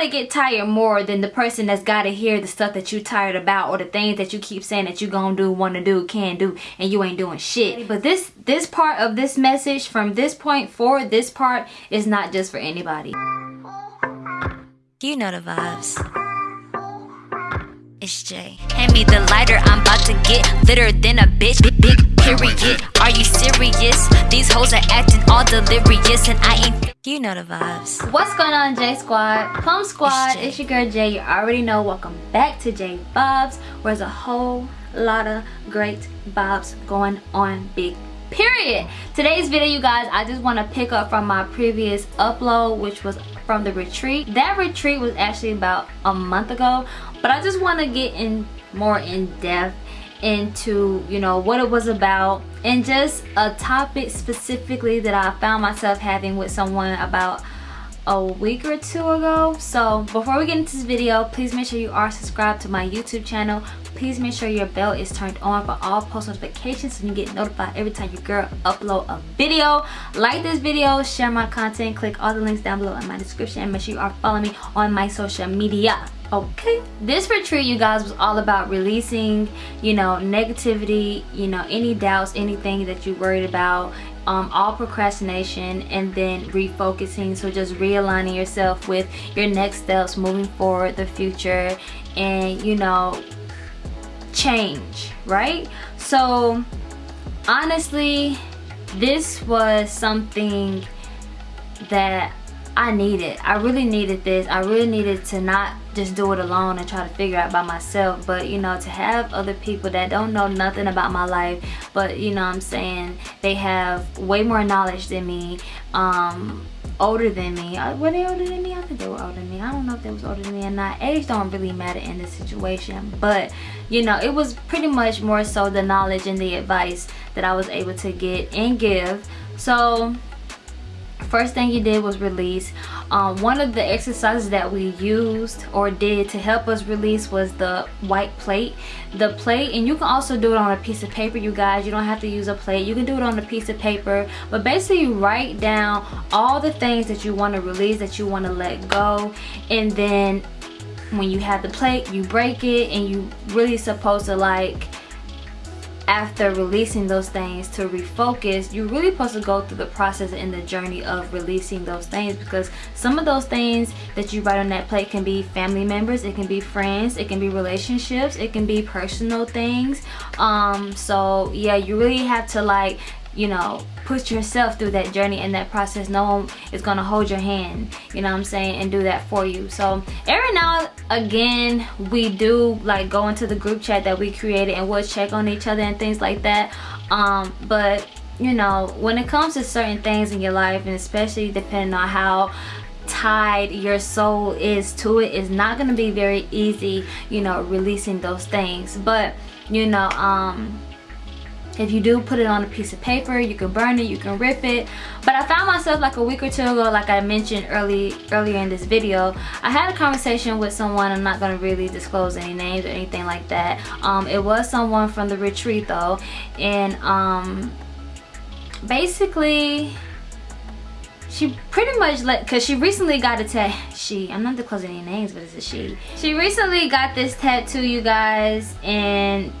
gotta get tired more than the person that's gotta hear the stuff that you tired about or the things that you keep saying that you gonna do want to do can do and you ain't doing shit but this this part of this message from this point forward this part is not just for anybody you know the vibes it's Jay. Hand me the lighter, I'm about to get litter than a bitch. Big, big period. Are you serious? These hoes are acting all delirious, and I ain't. You know the vibes. What's going on, J Squad? Plum Squad, it's, it's your girl Jay. You already know. Welcome back to J Vibes, where's a whole lot of great vibes going on. Big period today's video you guys i just want to pick up from my previous upload which was from the retreat that retreat was actually about a month ago but i just want to get in more in depth into you know what it was about. And just a topic specifically that i found myself having with someone about a week or two ago. So before we get into this video please make sure you are subscribed to my youtube channel. Please make sure your bell is turned on for all post notifications so you get notified every time your girl upload a video. Like this video share my content click all the links down below in my description and make sure you are following me on my social media okay this retreat you guys was all about releasing you know negativity you know any doubts anything that you worried about um, all procrastination and then refocusing. So just realigning yourself with your next steps moving forward the future and you know change right? So honestly this was something that I needed. I really needed this. I really needed to not just do it alone and try to figure out by myself. But, you know, to have other people that don't know nothing about my life, but, you know I'm saying, they have way more knowledge than me, um, older than me. Uh, were they older than me? I think they were older than me. I don't know if they was older than me or not. Age don't really matter in this situation. But, you know, it was pretty much more so the knowledge and the advice that I was able to get and give. So, first thing you did was release um, one of the exercises that we used or did to help us release was the white plate. The plate and you can also do it on a piece of paper you guys. You don't have to use a plate. You can do it on a piece of paper. But basically you write down all the things that you want to release that you want to let go. And then when you have the plate you break it and you really supposed to like after releasing those things to refocus you're really supposed to go through the process and the journey of releasing those things because some of those things that you write on that plate can be family members it can be friends it can be relationships it can be personal things. Um so yeah you really have to like you know put yourself through that journey and that process no one is gonna hold your hand you know what i'm saying and do that for you. So every now again we do like go into the group chat that we created and we'll check on each other and things like that. Um but you know when it comes to certain things in your life and especially depending on how tied your soul is to it it's not going to be very easy you know releasing those things. But you know um if you do put it on a piece of paper you can burn it you can rip it. But i found myself like a week or two ago like i mentioned early earlier in this video i had a conversation with someone i'm not going to really disclose any names or anything like that. Um, it was someone from the retreat though and um, basically she pretty much let because she recently got a tat she i'm not disclosing any names but it's a she? She recently got this tattoo you guys and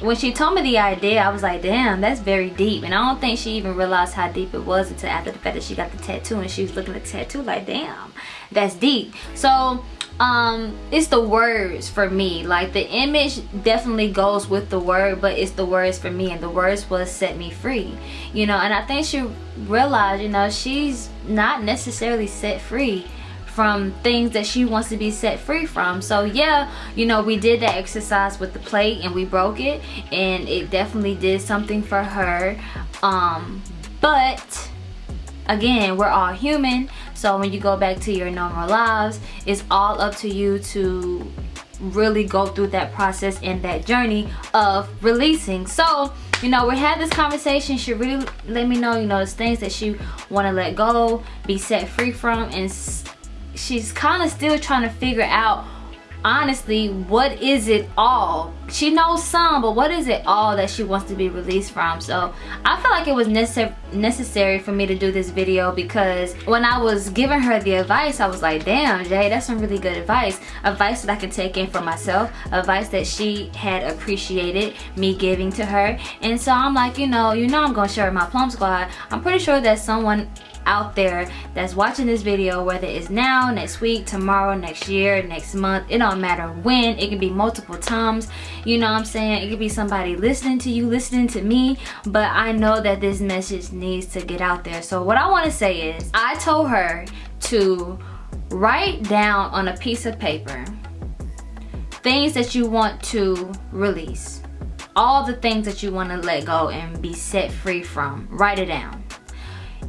when she told me the idea i was like damn that's very deep. And i don't think she even realized how deep it was until after the fact that she got the tattoo and she was looking at the tattoo like damn that's deep. So um it's the words for me. Like the image definitely goes with the word but it's the words for me. And the words was set me free you know? And i think she realized you know she's not necessarily set free from things that she wants to be set free from. So yeah you know we did that exercise with the plate and we broke it and it definitely did something for her. Um but again we're all human so when you go back to your normal lives it's all up to you to really go through that process and that journey of releasing. So you know we had this conversation. She really let me know you know there's things that she want to let go be set free from and she's kind of still trying to figure out honestly what is it all? She knows some but what is it all that she wants to be released from? So i feel like it was necessary necessary for me to do this video because when i was giving her the advice i was like damn jay that's some really good advice. Advice that i can take in for myself advice that she had appreciated me giving to her. And so i'm like you know you know i'm gonna share my plum squad. I'm pretty sure that someone out there that's watching this video whether it's now next week tomorrow next year next month it don't matter when it can be multiple times you know what i'm saying? It could be somebody listening to you listening to me but i know that this message needs to get out there. So what i want to say is i told her to write down on a piece of paper things that you want to release. All the things that you want to let go and be set free from. Write it down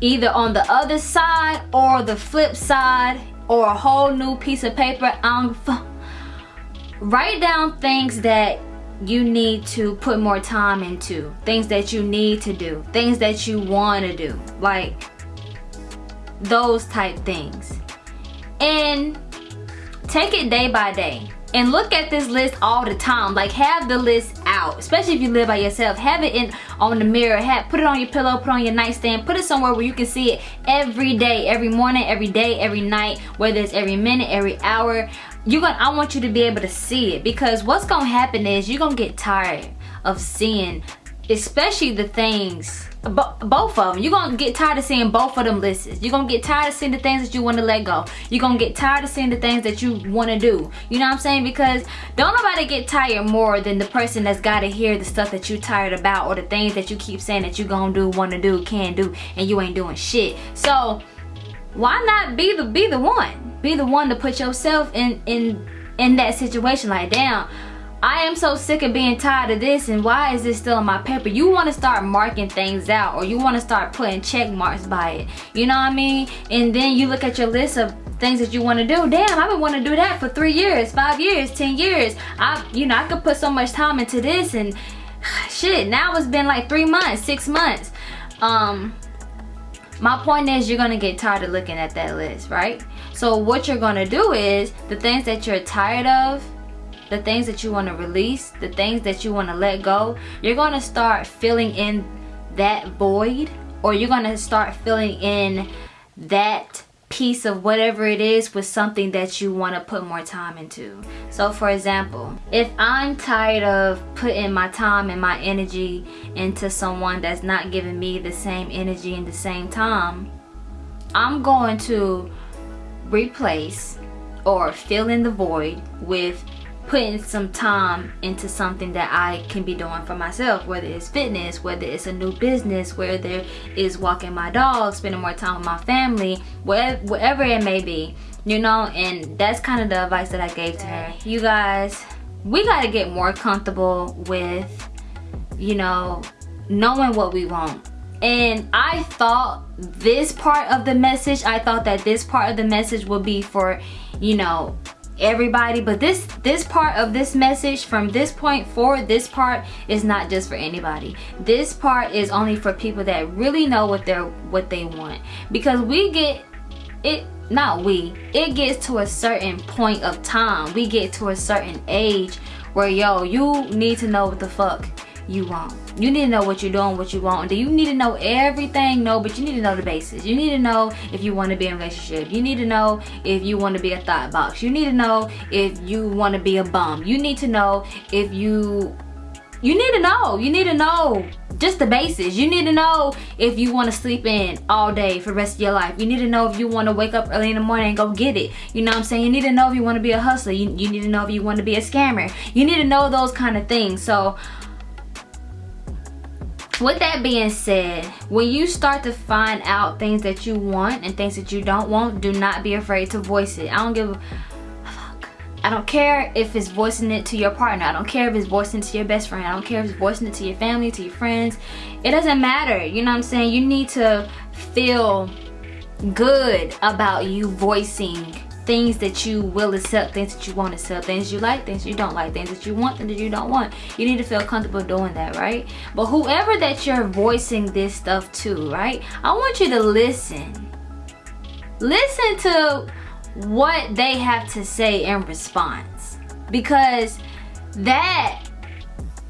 either on the other side or the flip side or a whole new piece of paper. Um, write down things that you need to put more time into things that you need to do things that you want to do like those type things. And take it day by day. And look at this list all the time like have the list out especially if you live by yourself. Have it in on the mirror. Have put it on your pillow put it on your nightstand put it somewhere where you can see it every day every morning every day every night whether it's every minute every hour. You're gonna i want you to be able to see it because what's gonna happen is you're gonna get tired of seeing especially the things both of them you're gonna get tired of seeing both of them lists. You're gonna get tired of seeing the things that you want to let go. You're gonna get tired of seeing the things that you want to do. You know what i'm saying? Because don't nobody get tired more than the person that's got to hear the stuff that you tired about or the things that you keep saying that you gonna do want to do can do and you ain't doing shit. So why not be the be the one? Be the one to put yourself in in in that situation. Like damn I am so sick of being tired of this and why is this still on my paper? You want to start marking things out or you want to start putting check marks by it. You know what I mean? And then you look at your list of things that you want to do. Damn, I've been wanting to do that for three years, five years, ten years. I, you know, I could put so much time into this and shit, now it's been like three months, six months. Um, my point is you're gonna get tired of looking at that list, right? So what you're gonna do is the things that you're tired of, the things that you want to release, the things that you want to let go, you're going to start filling in that void or you're going to start filling in that piece of whatever it is with something that you want to put more time into. So for example, if I'm tired of putting my time and my energy into someone that's not giving me the same energy and the same time, I'm going to replace or fill in the void with putting some time into something that I can be doing for myself whether it's fitness whether it's a new business whether it's walking my dog spending more time with my family whatever it may be you know and that's kind of the advice that I gave to her. You guys we got to get more comfortable with you know knowing what we want. And I thought this part of the message I thought that this part of the message would be for you know everybody but this this part of this message from this point forward this part is not just for anybody. This part is only for people that really know what they're what they want. Because we get it not we it gets to a certain point of time. We get to a certain age where yo you need to know what the fuck you want. You need to know what you're doing, what you want. Do you need to know everything? No, but you need to know the basics. You need to know if you want to be in a relationship. You need to know if you want to be a thought box. You need to know if you want to be a bum. You need to know if you you need to know. You need to know just the basics. You need to know if you want to sleep in all day for the rest of your life. You need to know if you want to wake up early in the morning and go get it. You know what I'm saying? You need to know if you want to be a hustler. You, you need to know if you want to be a scammer. You need to know those kind of things. So with that being said when you start to find out things that you want and things that you don't want do not be afraid to voice it. I don't give a fuck. I don't care if it's voicing it to your partner. I don't care if it's voicing it to your best friend. I don't care if it's voicing it to your family to your friends. It doesn't matter. You know what i'm saying? You need to feel good about you voicing things that you will accept, things that you won't accept, things you like, things you don't like, things that you want, things that you don't want. You need to feel comfortable doing that, right? But whoever that you're voicing this stuff to, right? I want you to listen. Listen to what they have to say in response. because that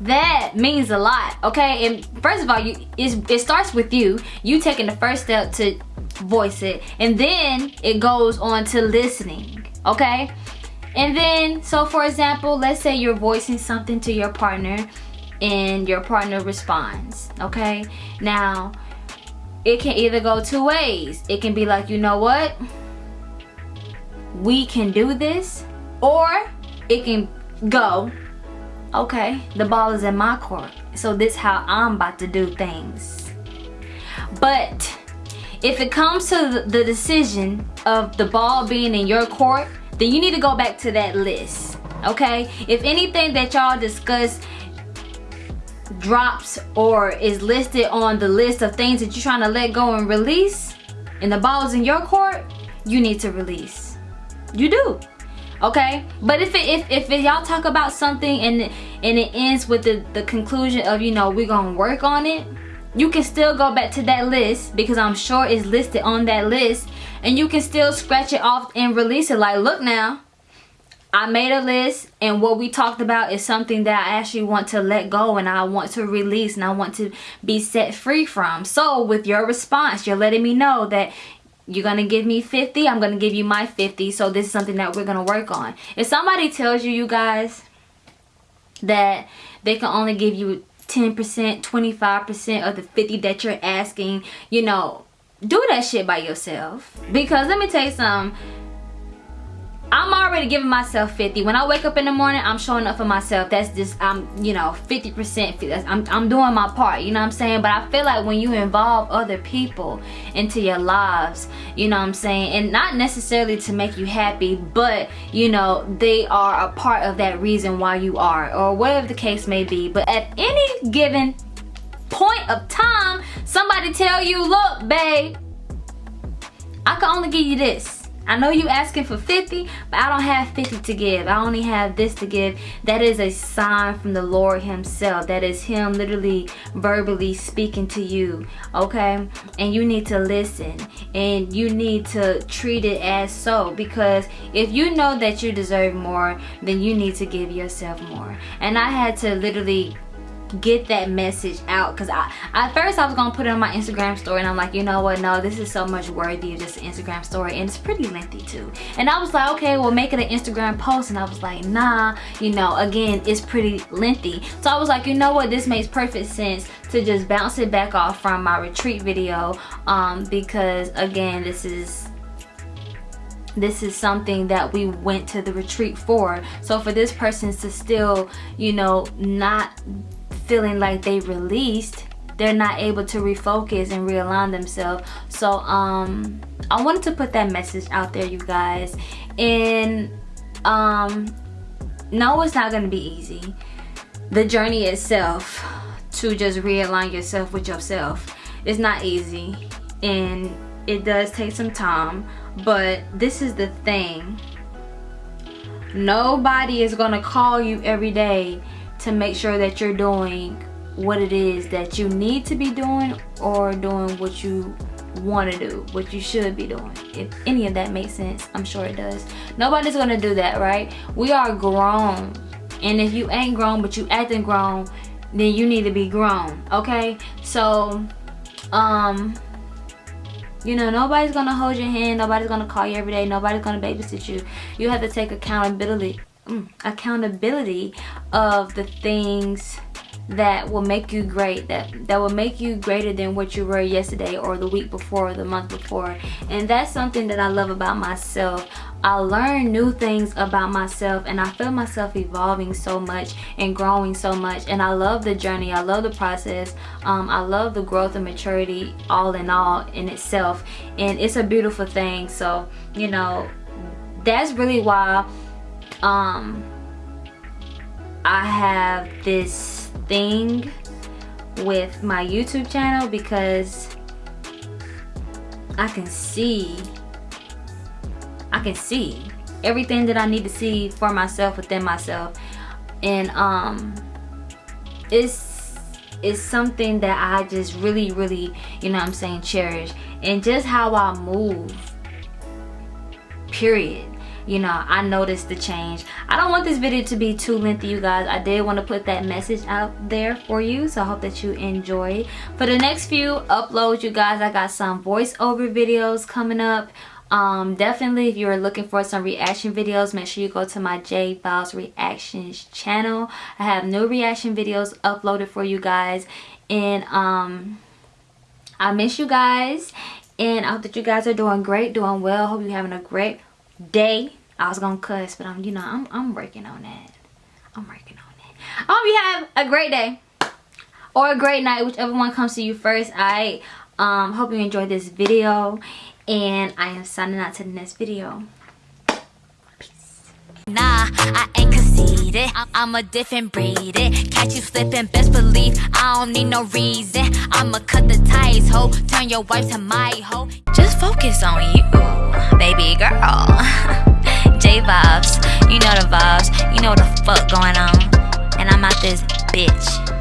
that means a lot okay? And first of all you it starts with you. You taking the first step to voice it. And then it goes on to listening okay? And then so for example let's say you're voicing something to your partner and your partner responds okay? Now it can either go two ways. It can be like you know what? We can do this or it can go okay the ball is in my court so this how i'm about to do things. But if it comes to the decision of the ball being in your court then you need to go back to that list okay? If anything that y'all discuss drops or is listed on the list of things that you're trying to let go and release and the ball's in your court you need to release. You do okay? But if it if, if y'all talk about something and and it ends with the the conclusion of you know we're gonna work on it you can still go back to that list because i'm sure it's listed on that list. And you can still scratch it off and release it. Like look now. I made a list and what we talked about is something that I actually want to let go and I want to release and I want to be set free from. So with your response, you're letting me know that you're to give me 50, I'm to give you my 50. So this is something that we're to work on. If somebody tells you, you guys, that they can only give you 10%, 25% of the 50 that you're asking, you know, do that shit by yourself. Because let me tell you something I'm already giving myself 50. When I wake up in the morning, I'm showing up for myself. That's just, I'm, you know, 50%. I'm, I'm doing my part, you know what I'm saying? But I feel like when you involve other people into your lives, you know what I'm saying? And not necessarily to make you happy, but, you know, they are a part of that reason why you are, or whatever the case may be. But at any given point of time, somebody tell you, look, babe, I can only give you this I know you asking for 50, but I don't have 50 to give. I only have this to give. That is a sign from the Lord himself. That is him literally verbally speaking to you, okay? And you need to listen and you need to treat it as so because if you know that you deserve more, then you need to give yourself more. And I had to literally get that message out. Because I at first I was gonna put it on my Instagram story and I'm like you know what? No this is so much worthy of just an Instagram story and it's pretty lengthy too. And I was like okay well make it an Instagram post and I was like nah you know again it's pretty lengthy. So I was like you know what? This makes perfect sense to just bounce it back off from my retreat video um, because again this is this is something that we went to the retreat for. So for this person to still you know not feeling like they released they're not able to refocus and realign themselves. So um i wanted to put that message out there you guys. And um no it's not going to be easy. The journey itself to just realign yourself with yourself is not easy. And it does take some time but this is the thing. Nobody is gonna call you every day to make sure that you're doing what it is that you need to be doing or doing what you want to do what you should be doing. If any of that makes sense i'm sure it does. Nobody's gonna do that right? We are grown. And if you ain't grown but you acting grown then you need to be grown okay? So um you know nobody's gonna hold your hand. Nobody's gonna call you every day. Nobody's gonna babysit you. You have to take accountability accountability of the things that will make you great that that will make you greater than what you were yesterday or the week before or the month before. And that's something that I love about myself. I learn new things about myself and I feel myself evolving so much and growing so much. And I love the journey. I love the process. Um, I love the growth and maturity all in all in itself. And it's a beautiful thing. So you know that's really why um I have this thing with my YouTube channel because I can see I can see everything that I need to see for myself within myself. And um it's it's something that I just really really you know I'm saying cherish. And just how I move period you know i noticed the change. I don't want this video to be too lengthy you guys. I did want to put that message out there for you so i hope that you enjoy for the next few uploads you guys i got some voiceover videos coming up. Um definitely if you're looking for some reaction videos make sure you go to my j Vibes reactions channel. I have new reaction videos uploaded for you guys. And um i miss you guys. And i hope that you guys are doing great doing well. Hope you're having a great day. I was gonna cuss, but I'm you know I'm I'm working on that. I'm working on it. I hope you have a great day or a great night, whichever one comes to you first. I um hope you enjoyed this video and I am signing out to the next video. Nah, I ain't conceited. I'm a different breed. It Catch you slipping, best believe I don't need no reason. I'ma cut the ties, ho. Turn your wife to my hoe. Just focus on you, baby girl. J vibes, you know the vibes. You know the fuck going on. And I'm out this bitch.